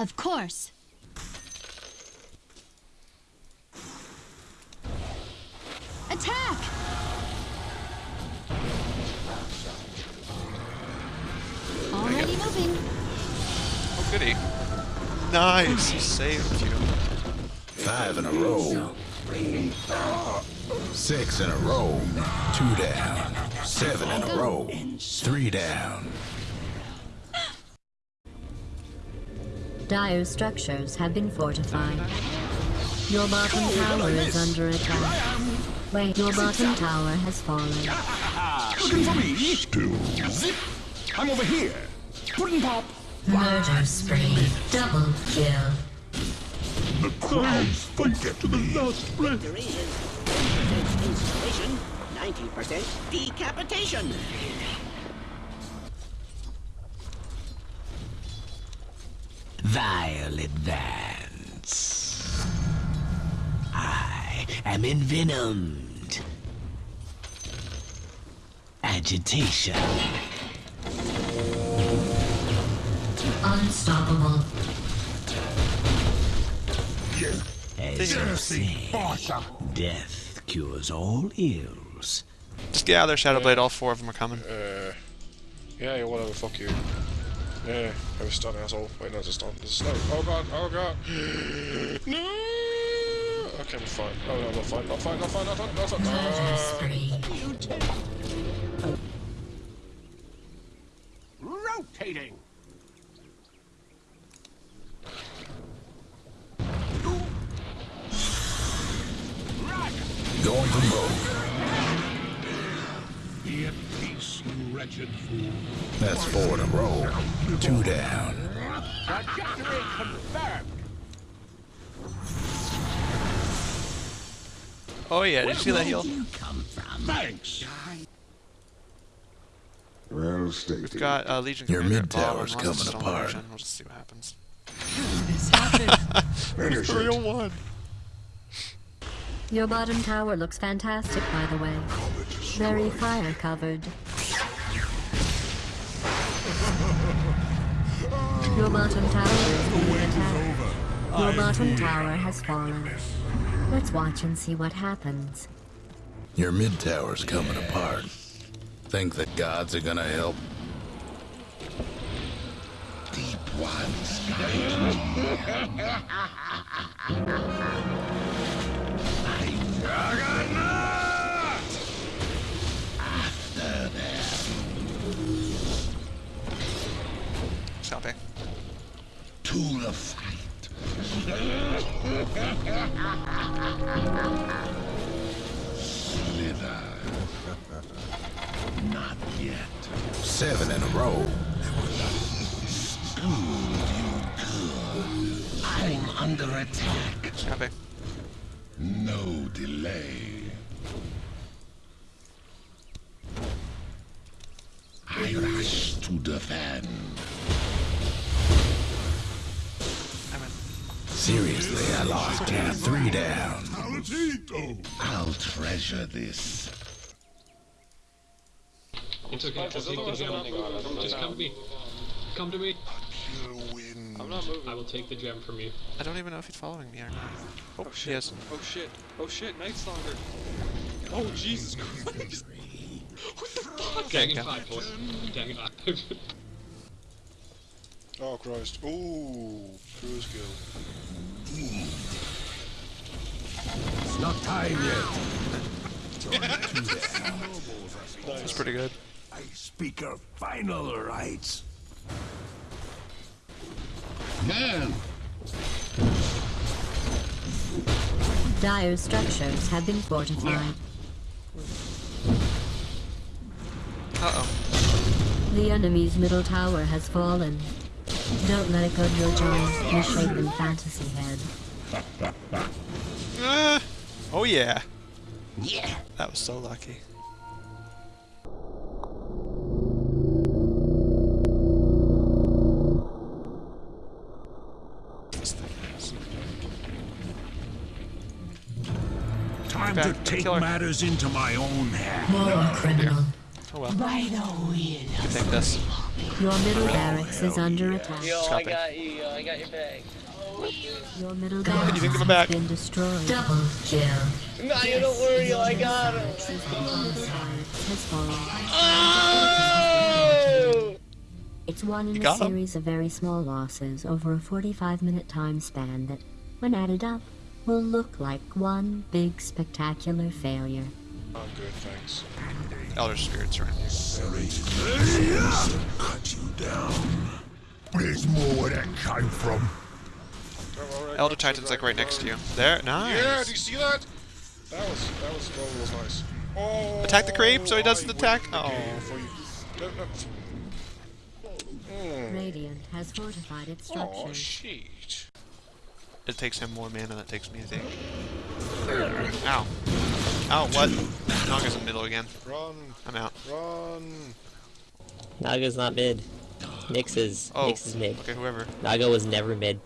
Of course. Attack! Already moving. Oh, goody. Nice. He saved you. Five in a row. Six in a row. Two down. Seven in a row. Three down. Dire structures have been fortified. Your bottom tower is under attack. Wait, your bottom tower has fallen. Looking for me? Still. Zip. I'm over here. Pudding pop. Murder spree. Double kill. The crowds forget to the last breath. Victory is installation, 90% decapitation. Vile advance. I am envenomed. Agitation. Unstoppable. As you say, death cures all ills. Just get out of there, Shadowblade. All four of them are coming. Uh, yeah, yeah, whatever, fuck you. Yeah, I was stunned, asshole. Wait, no, it's a stun. It's a stun. Oh god, oh god. no! Okay, I'm fine. Oh, no, not fine, not fine, not fine, not fine, not fine. Murder Ah. spree. Be peace, you wretched fool. That's four in a row. Two down. Trajectory confirmed. Oh yeah, did you see that heal? Thanks. Well stated. We've got uh, Legion. Your mid at bottom, tower's coming apart. We'll just see what happens. Finish The real it. one. Your bottom tower looks fantastic, by the way. Very fire covered. Your bottom tower is being attacked. Your bottom tower has fallen. Let's watch and see what happens. Your mid tower's coming apart. Think the gods are gonna help? Deep ones Copy. to the fight. Slither. Not yet. Seven in a row. I'm under attack. Copy. No delay. I rush to defend. Seriously, I lost count. Three down. I'll treasure this. It's okay. I'll take the gem. Just come to me. Come to me. I'm not moving. I will take the gem from you. I don't even know if he's following me or not. Oh, Oh shit. is. Oh shit. Oh shit. Night Stalker. Oh Jesus Christ. what the fuck? Gang in okay. five, boys. Gang in five. Oh Christ. Ooh. Cruise kill. It's not time yet. That's pretty good. I speak our final rites. Man, Dire structures have been fortified. Uh-oh. The enemy's middle tower has fallen. Don't let it go to your giant, misshapen fantasy head. Ah. Oh yeah. Yeah. That was so lucky. Time Back to to take matters into my own hands. War criminal. Oh well. Right oh, on You can take this. Your middle barracks is under attack. Yo, I got you. Yo, I got your bag. Your middle you barracks can has back. been destroyed. Double kill. Nah, you don't worry. Yo, I got him. Homicide has fallen. Oh! It's one in a got 'em. series of very small losses over a 45 minute time span that, when added up, will look like one big spectacular failure. I'm good, thanks. Elder spirits around here. Cut you down. Where's more where that came from? Don't worry, I Elder Titan's like right next to you. There, nice. Yeah, do you see that? That was that was that was nice. Oh, Attack the creep so he doesn't I attack? win Oh. game for you. Don't, no. Radiant has fortified its Oh structures. Shit. It takes him more mana than it takes me, I think. Ow. Ow, what? Naga's in middle again. Run, I'm out. run. Naga's not mid. Nyx is. Oh, Nyx is mid. okay, whoever. Naga was never mid.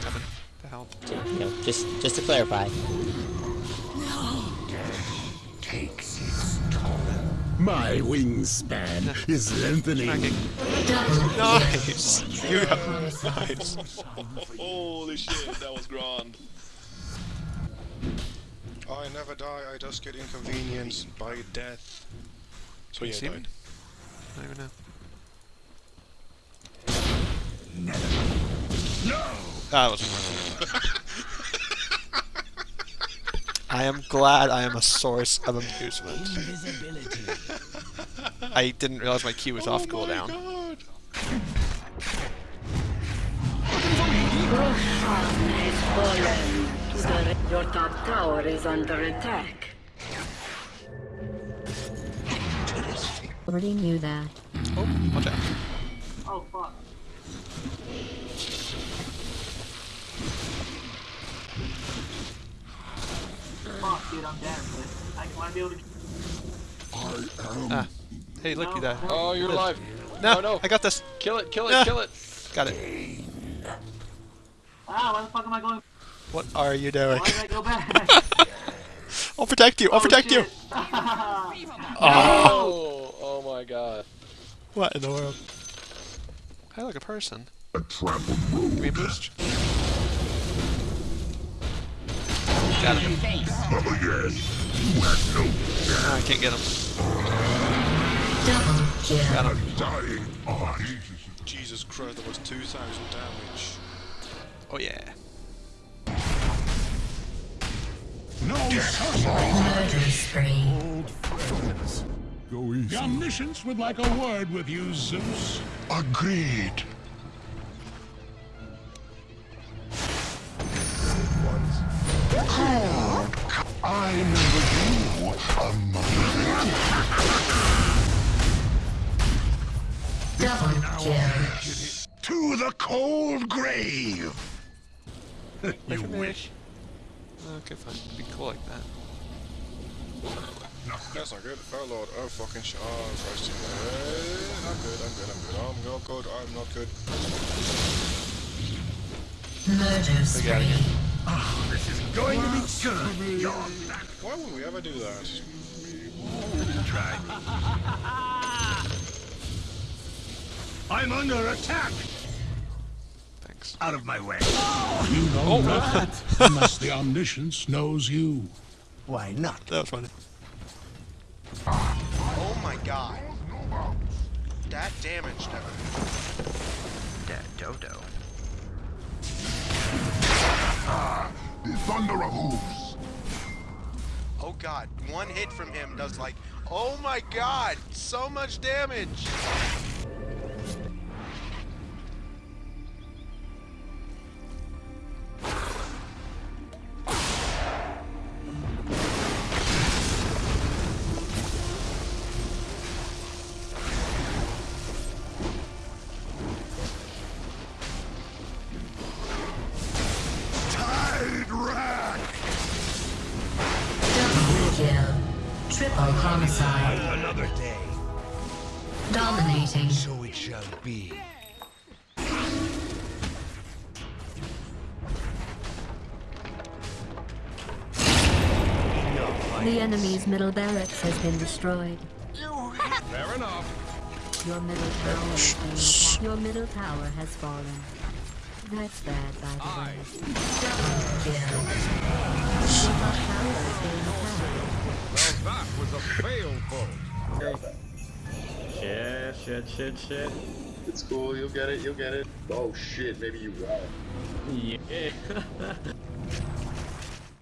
Coming to help. You know, just just to clarify. My wingspan is lengthening. Tracking. Double Nice! You nice. Holy shit, that was grand. I never die, I just get inconvenienced by death. So you yeah, see I me? died. I don't even know. Ah, that was I am glad I am a source of amusement. Invisibility. I didn't realize my Q was off cooldown. God. Your top tower is under attack. Already knew that. Oh, watch out. Oh fuck. Fuck, dude, I'm dead. I want to be able to. Ah. Hey, look, you that. Oh, you're alive. No, Oh, no. I got this. Kill it, kill it, Ah. kill it. Got it. Ah, why the fuck am I going? What are you doing? Why did I go back? I'll protect you. I'll Oh, protect you. Oh, oh my god. What in the world? I like a person. A trampled Give me a boost. Got him. Oh yes. You have no Ah, I can't get him. Double kill. Got him. dying art. Jesus Christ, that was 2,000 damage. Oh yeah. No sorcery. Murder spree. Old friends. Go easy. The omniscience would like a word with you, Zeus. Agreed. I remember you, a Double. To the cold grave. You wish. Okay, fine. Be cool like that. No, That's not good. Oh lord, oh fucking shit. Oh Christ. I'm good, I'm good, I'm good. I'm not good, I'm not good. Murder spree. This is going to be good. Why would we ever do that? try I'm under attack. Thanks. Out of my way. You know that, unless the omniscience knows you. Why not? That was funny. Oh my god. That damage never. That dodo. Ah, The thunder of hooves. Oh god. One hit from him does like. Oh my god. So much damage. Homicide. Another day. Dominating. So it shall be. The enemy's middle barracks has been destroyed. Fair enough. Your middle tower is being attacked. Your middle tower has fallen. That's bad, by the way. Well, that was a fail, folks. Shit, shit, shit, shit. It's cool, you'll get it, you'll get it. Oh shit, maybe you won't. Yeah.